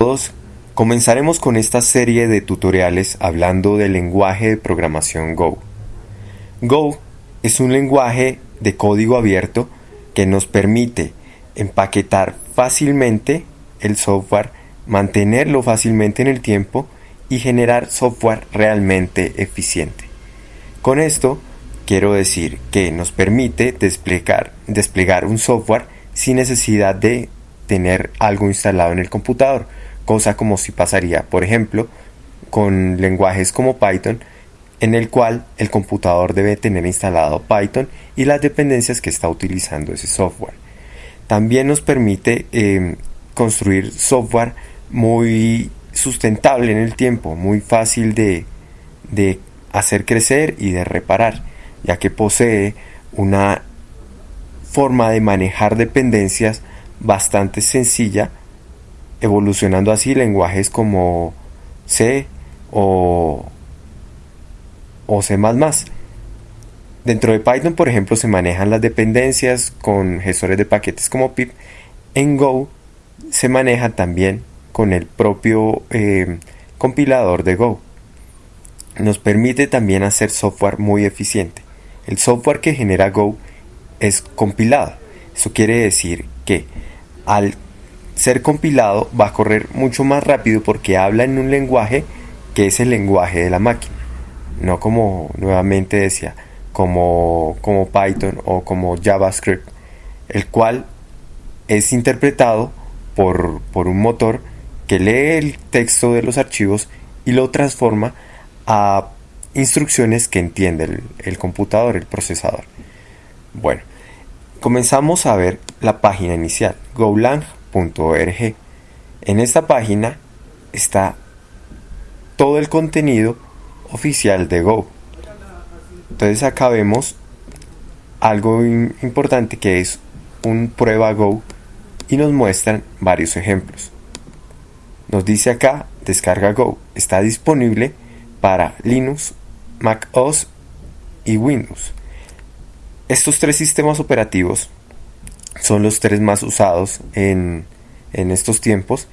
Todos comenzaremos con esta serie de tutoriales hablando del lenguaje de programación Go. Go es un lenguaje de código abierto que nos permite empaquetar fácilmente el software, mantenerlo fácilmente en el tiempo y generar software realmente eficiente. Con esto quiero decir que nos permite desplegar, desplegar un software sin necesidad de tener algo instalado en el computador, cosa como si pasaría, por ejemplo, con lenguajes como Python, en el cual el computador debe tener instalado Python y las dependencias que está utilizando ese software. También nos permite em, construir software muy sustentable en el tiempo, muy fácil de, de hacer crecer y de reparar, ya que posee una forma de manejar dependencias bastante sencilla, evolucionando así lenguajes como C o, o C++. Dentro de Python, por ejemplo, se manejan las dependencias con gestores de paquetes como pip. En Go se maneja también con el propio eh, compilador de Go. Nos permite también hacer software muy eficiente. El software que genera Go es compilado. Eso quiere decir que al ser compilado va a correr mucho más rápido porque habla en un lenguaje que es el lenguaje de la máquina. No como nuevamente decía, como, como Python o como JavaScript, el cual es interpretado por, por un motor que lee el texto de los archivos y lo transforma a instrucciones que entiende el, computador, el procesador. Bueno, comenzamos a ver la página inicial, En esta página está todo el contenido oficial de Go. Entonces acá vemos algo importante que es un prueba Go y nos muestran varios ejemplos. Nos dice acá, descarga Go. Está disponible para Linux, Mac OS y Windows. Estos tres sistemas operativos son los tres más usados en, en estos tiempos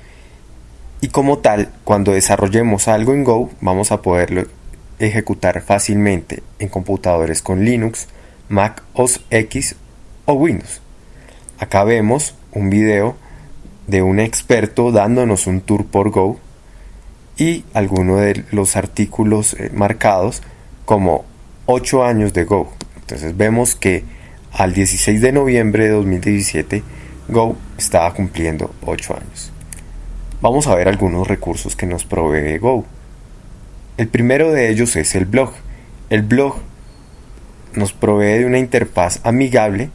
y como tal, cuando desarrollemos algo en Go, vamos a poderlo ejecutar fácilmente en computadores con Linux, Mac OS X o Windows. Acá vemos un video de un experto dándonos un tour por Go y algunos de los artículos eh, marcados como 8 años de Go. Entonces vemos que al 16 de noviembre de 2017 Go estaba cumpliendo 8 años. Vamos a ver algunos recursos que nos provee Go. El primero de ellos es el blog. El blog nos provee de una interfaz amigable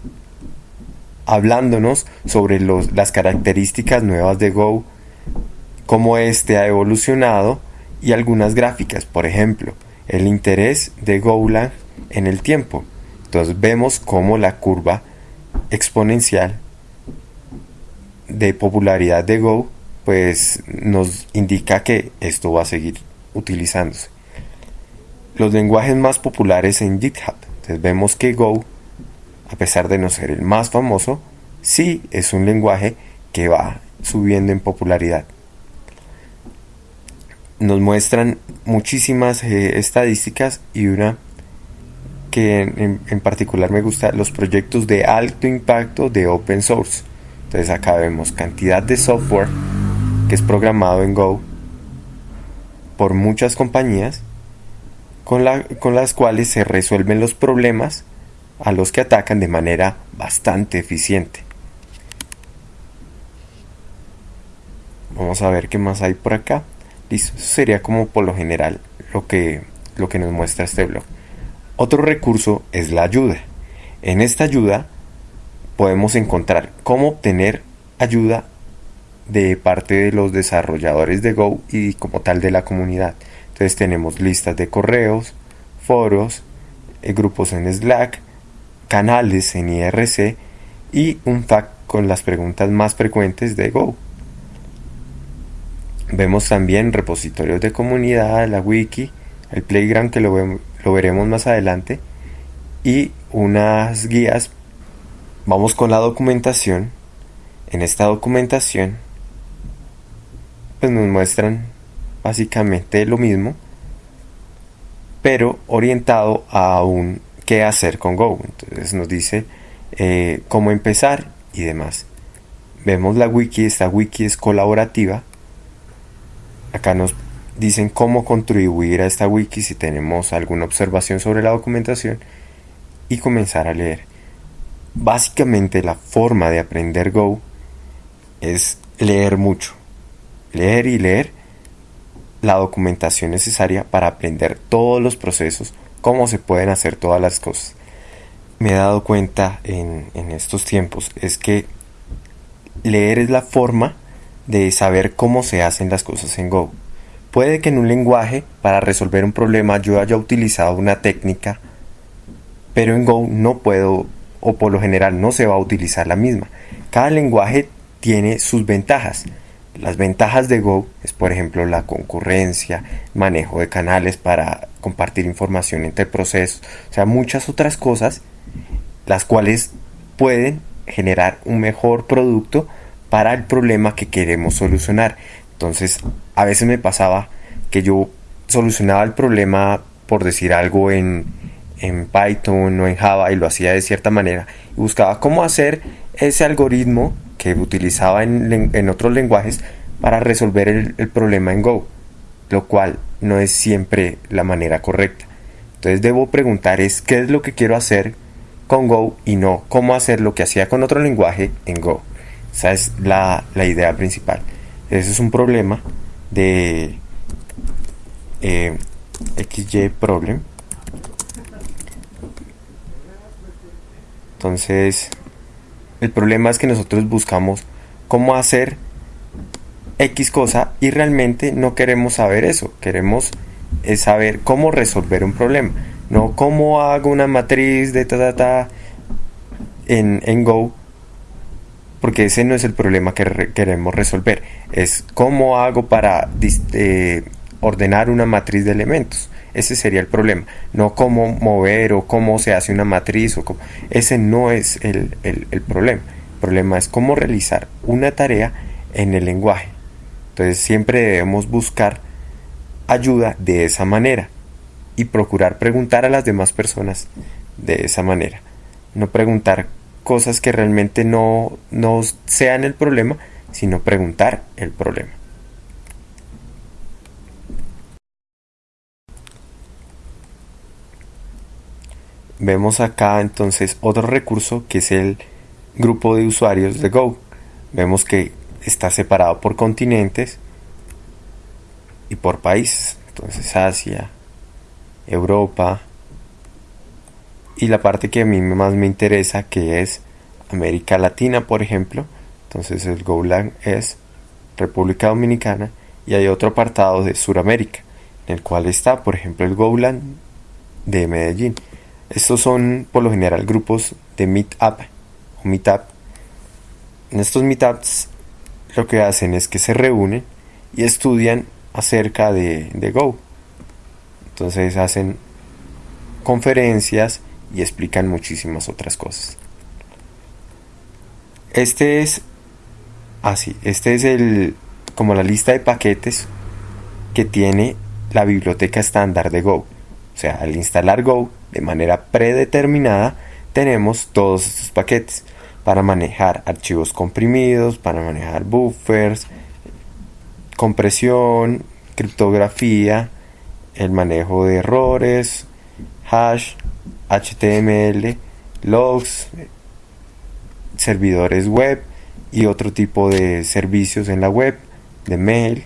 hablándonos sobre las características nuevas de Go, cómo éste ha evolucionado y algunas gráficas, por ejemplo, el interés de Golang en el tiempo. Entonces vemos cómo la curva exponencial de popularidad de Go pues nos indica que esto va a seguir utilizándose. Los lenguajes más populares en GitHub. Entonces vemos que Go a pesar de no ser el más famoso, sí es un lenguaje que va subiendo en popularidad. Nos muestran muchísimas eh, estadísticas y una que en, en, particular me gusta, los proyectos de alto impacto de open source. Entonces acá vemos cantidad de software que es programado en Go por muchas compañías con, la, con las cuales se resuelven los problemas a los que atacan de manera bastante eficiente. Vamos a ver qué más hay por acá. Listo, sería como por lo general lo que, lo que nos muestra este blog. Otro recurso es la ayuda. En esta ayuda podemos encontrar cómo obtener ayuda de parte de los desarrolladores de Go y como tal de la comunidad. Entonces tenemos listas de correos, foros, eh, grupos en Slack, canales en IRC y un FAQ con las preguntas más frecuentes de Go. Vemos también repositorios de comunidad, la wiki, el playground que lo, lo veremos más adelante y unas guías. Vamos con la documentación. En esta documentación pues nos muestran básicamente lo mismo, pero orientado a un qué hacer con Go. Entonces nos dice eh, cómo empezar y demás. Vemos la wiki, esta wiki es colaborativa. Acá nos dicen cómo contribuir a esta wiki si tenemos alguna observación sobre la documentación y comenzar a leer. Básicamente la forma de aprender Go es leer mucho. Leer y leer la documentación necesaria para aprender todos los procesos, cómo se pueden hacer todas las cosas. Me he dado cuenta en, en estos tiempos es que leer es la forma de saber cómo se hacen las cosas en Go. Puede que en un lenguaje para resolver un problema yo haya utilizado una técnica, pero en Go no puedo o por lo general no se va a utilizar la misma. Cada lenguaje tiene sus ventajas. Las ventajas de Go es, por ejemplo, la concurrencia, manejo de canales para compartir información entre procesos, o sea, muchas otras cosas, las cuales pueden generar un mejor producto para el problema que queremos solucionar. Entonces, a veces me pasaba que yo solucionaba el problema, por decir algo, en, en Python o en Java y lo hacía de cierta manera y buscaba cómo hacer ese algoritmo que utilizaba en, otros lenguajes para resolver el, problema en Go, lo cual no es siempre la manera correcta. Entonces debo preguntar es qué es lo que quiero hacer con Go y no cómo hacer lo que hacía con otro lenguaje en Go. Esa es la, idea principal. Ese es un problema de eh, XY problem. Entonces, el problema es que nosotros buscamos cómo hacer X cosa y realmente no queremos saber eso. Queremos saber cómo resolver un problema. No cómo hago una matriz de ta ta ta en, en Go. Porque ese no es el problema que queremos resolver. Es cómo hago para eh, ordenar una matriz de elementos. Ese sería el problema. No cómo mover o cómo se hace una matriz. O Ese no es el, el problema. El problema es cómo realizar una tarea en el lenguaje. Entonces siempre debemos buscar ayuda de esa manera y procurar preguntar a las demás personas de esa manera. No preguntar cosas que realmente no, no sean el problema, sino preguntar el problema. Vemos acá entonces otro recurso que es el grupo de usuarios de Go. Vemos que está separado por continentes y por países. Entonces Asia, Europa y la parte que a mí más me interesa que es América Latina, por ejemplo. Entonces el Golang es República Dominicana y hay otro apartado de Sudamérica en el cual está, por ejemplo, el Golang de Medellín. Estos son por lo general grupos de Meetup o Meetup. En estos Meetups lo que hacen es que se reúnen y estudian acerca de, Go. Entonces hacen conferencias y explican muchísimas otras cosas. Este es así, este es el como la lista de paquetes que tiene la biblioteca estándar de Go. O sea, al instalar Go de manera predeterminada, tenemos todos estos paquetes para manejar archivos comprimidos, para manejar buffers, compresión, criptografía, el manejo de errores, hash, HTML, logs, servidores web y otro tipo de servicios en la web, de mail.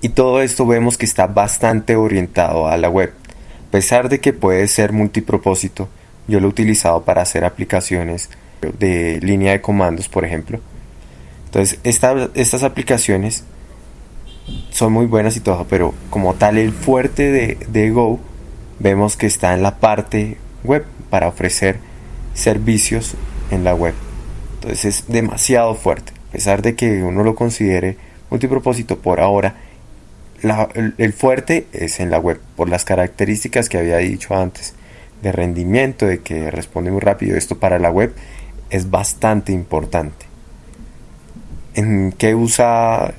Y todo esto vemos que está bastante orientado a la web. A pesar de que puede ser multipropósito, yo lo he utilizado para hacer aplicaciones de línea de comandos, por ejemplo. Entonces, estas aplicaciones son muy buenas y todo, pero como tal el fuerte de, de Go vemos que está en la parte web para ofrecer servicios en la web. Entonces es demasiado fuerte, a pesar de que uno lo considere multipropósito por ahora, el, fuerte es en la web, por las características que había dicho antes, de rendimiento, de que responde muy rápido. Esto para la web es bastante importante. ¿En qué usa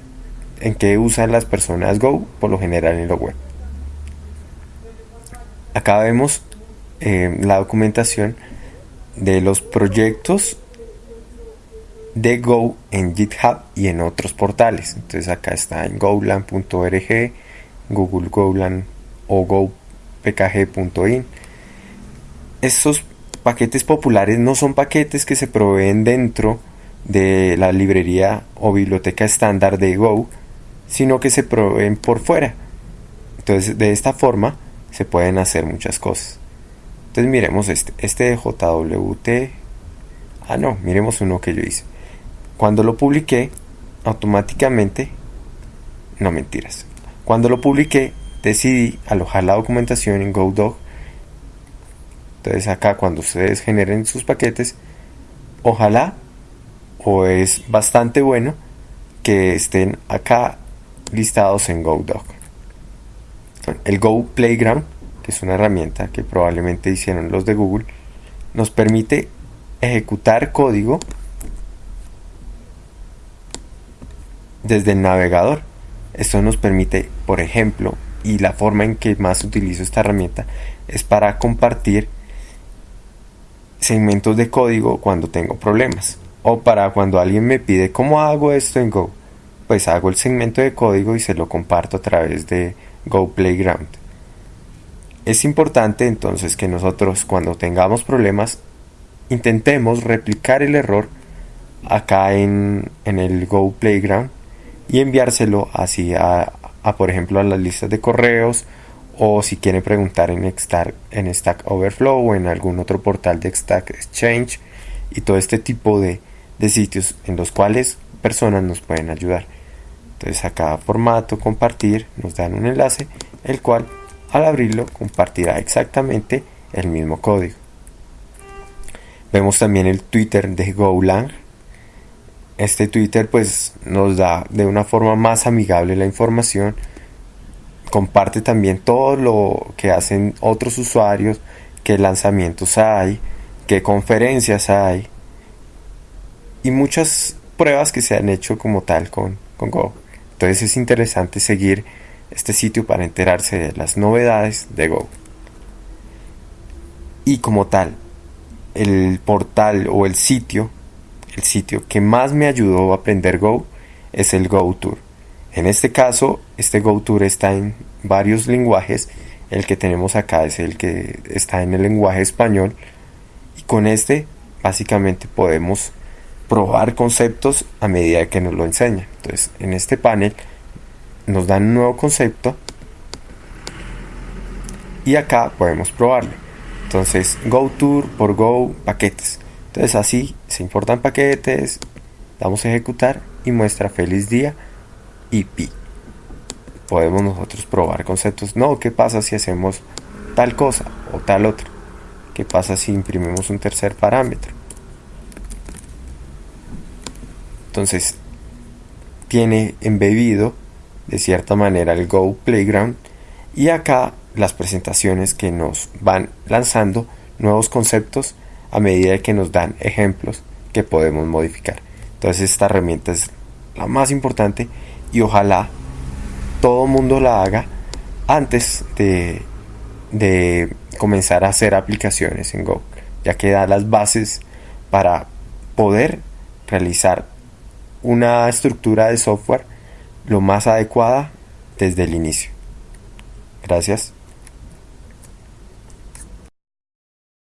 en qué usan las personas Go, por lo general en lo web. Acá vemos eh, la documentación de los proyectos de Go en GitHub y en otros portales. Entonces acá está en golan.org, Google Golan o gopkg.in. Estos paquetes populares no son paquetes que se proveen dentro de la librería o biblioteca estándar de Go, sino que se proveen por fuera. Entonces, de esta forma se pueden hacer muchas cosas. Entonces, miremos este, este JWT. Ah, no, miremos uno que yo hice. Cuando lo publiqué, automáticamente, no mentiras. Cuando lo publiqué, decidí alojar la documentación en GoDog. Entonces acá cuando ustedes generen sus paquetes, ojalá o es bastante bueno que estén acá listados en GoDoc. El Go Playground, que es una herramienta que probablemente hicieron los de Google, nos permite ejecutar código desde el navegador. Esto nos permite, por ejemplo, y la forma en que más utilizo esta herramienta es para compartir segmentos de código cuando tengo problemas o para cuando alguien me pide cómo hago esto en Go, pues hago el segmento de código y se lo comparto a través de Go Playground. Es importante entonces que nosotros cuando tengamos problemas intentemos replicar el error acá en, el Go Playground y enviárselo así a, por ejemplo a las listas de correos o si quieren preguntar en Stack, en Stack Overflow o en algún otro portal de Stack Exchange y todo este tipo de, de sitios en los cuales personas nos pueden ayudar. Entonces a cada formato compartir nos dan un enlace, el cual al abrirlo compartirá exactamente el mismo código. Vemos también el Twitter de Golang. Este Twitter pues nos da de una forma más amigable la información. Comparte también todo lo que hacen otros usuarios, qué lanzamientos hay, qué conferencias hay, y muchas pruebas que se han hecho como tal con, con Go. Entonces es interesante seguir este sitio para enterarse de las novedades de Go. Y como tal, el portal o el sitio, el sitio que más me ayudó a aprender Go es el Go Tour. En este caso, este Go Tour está en varios lenguajes. El que tenemos acá es el que está en el lenguaje español. Y con este, básicamente podemos probar conceptos a medida que nos lo enseña. Entonces, en este panel nos dan un nuevo concepto y acá podemos probarlo. Entonces, Go Tour por Go paquetes. Entonces, así se importan paquetes, damos a ejecutar y muestra feliz día y pi. Podemos nosotros probar conceptos. No, ¿qué pasa si hacemos tal cosa o tal otra? ¿Qué pasa si imprimimos un tercer parámetro? Entonces, tiene embebido de cierta manera el Go Playground y acá las presentaciones que nos van lanzando nuevos conceptos a medida que nos dan ejemplos que podemos modificar. Entonces esta herramienta es la más importante y ojalá todo mundo la haga antes de, de comenzar a hacer aplicaciones en Go, ya que da las bases para poder realizar una estructura de software lo más adecuada desde el inicio. Gracias.